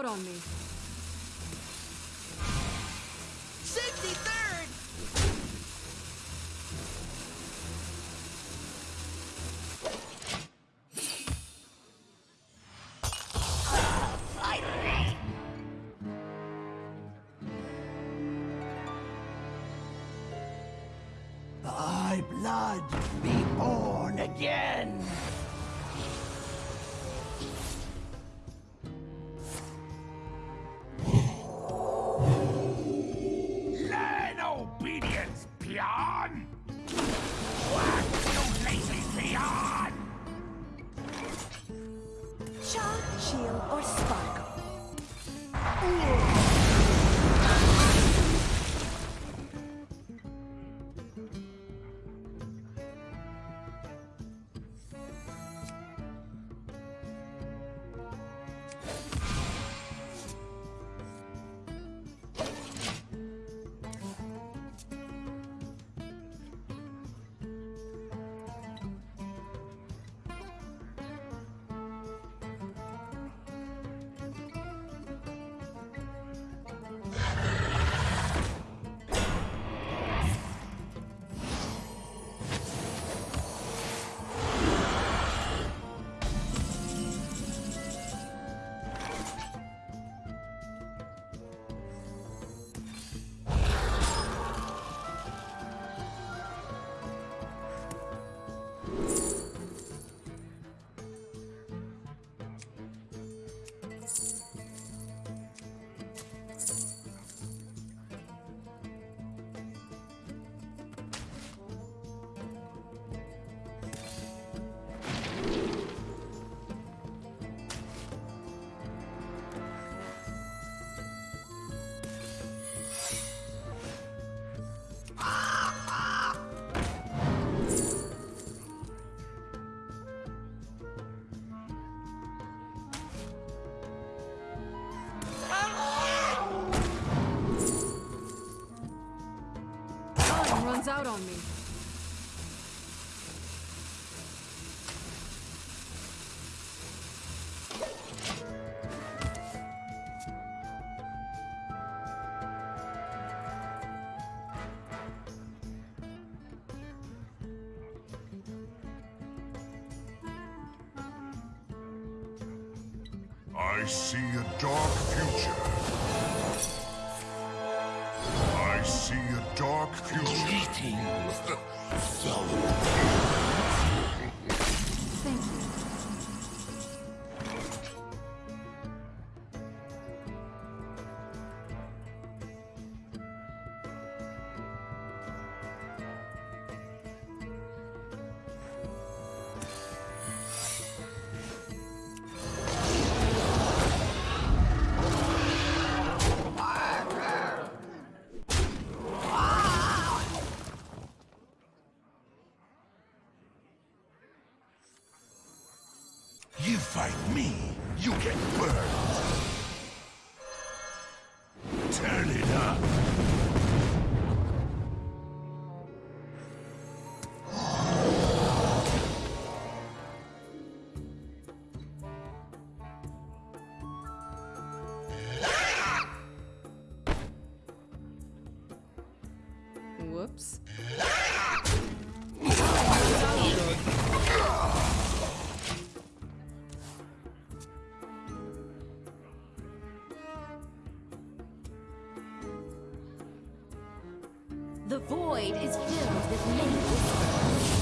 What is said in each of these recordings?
out on me. 63rd! Thy blood be born again. Shield, or sparkle. Time on me. I see a dark future. Greetings, fellow. 这里的。The void is filled with many whispers.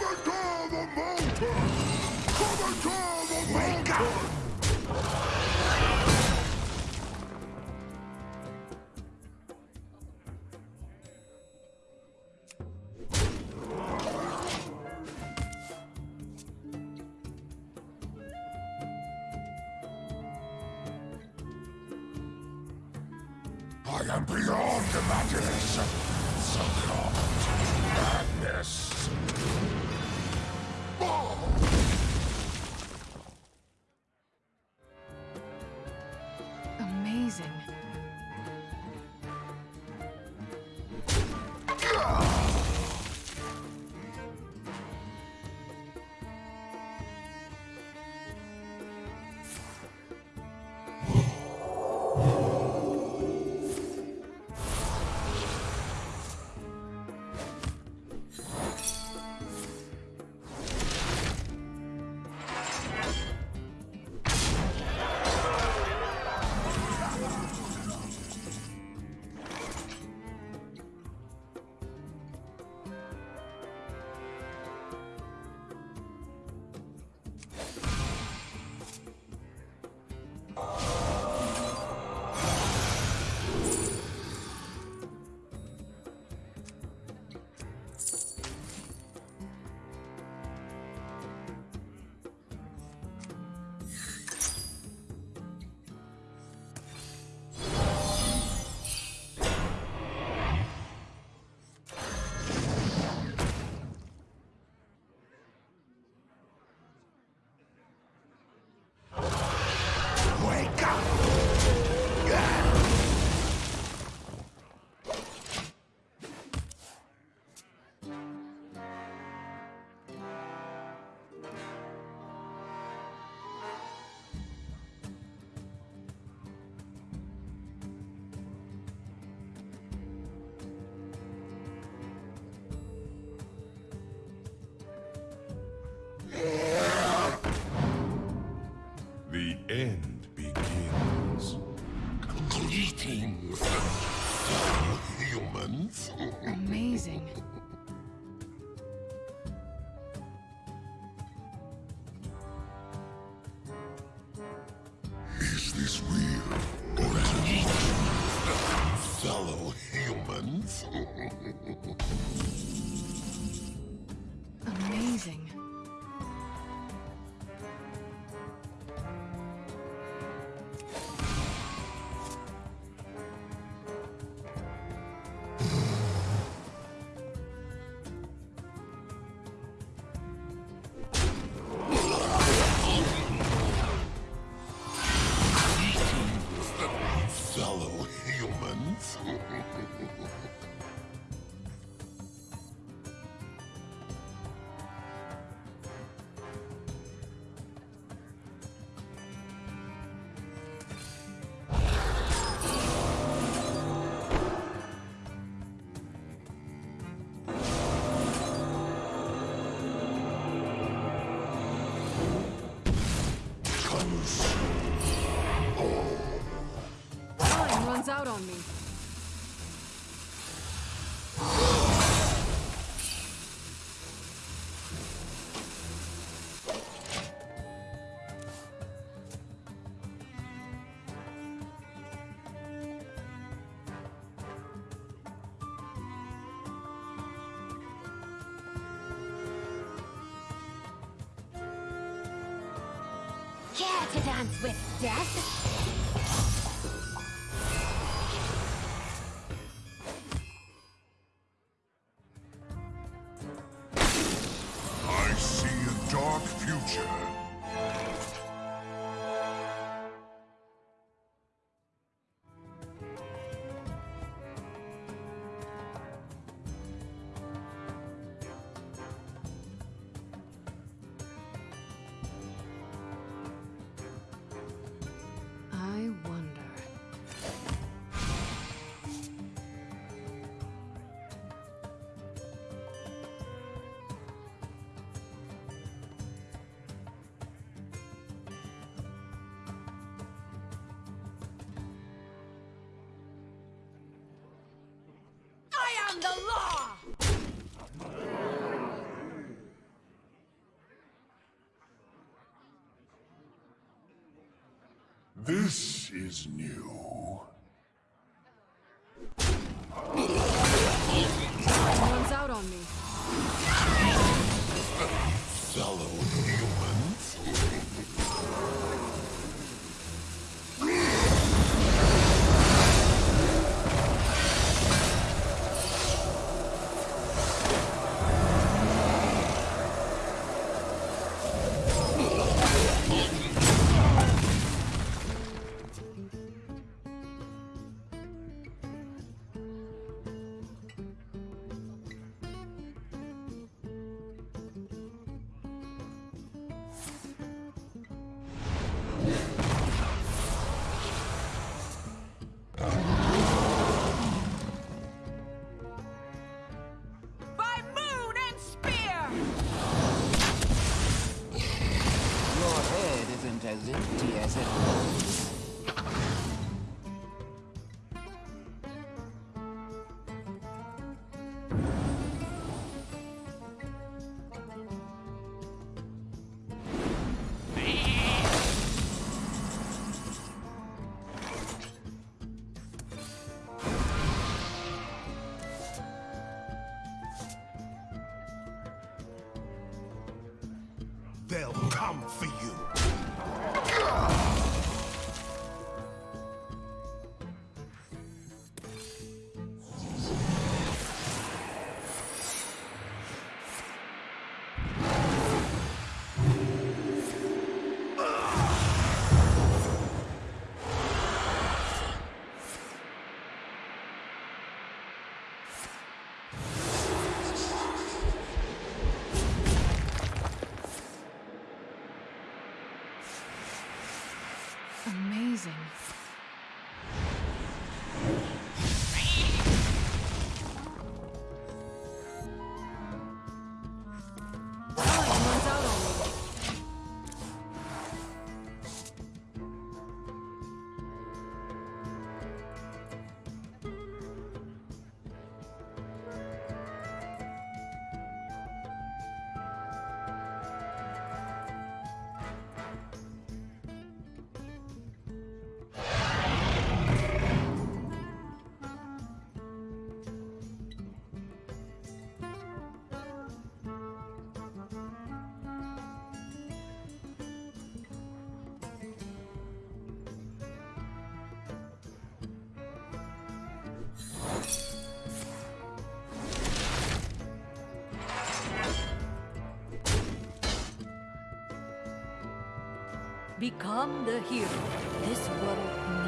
Come and humans. Amazing. Is this real or fellow humans. out on me. Care to dance with death? Future. I the law! This is new. Time runs out on me. fellow humans. Amazing. Become the hero this world.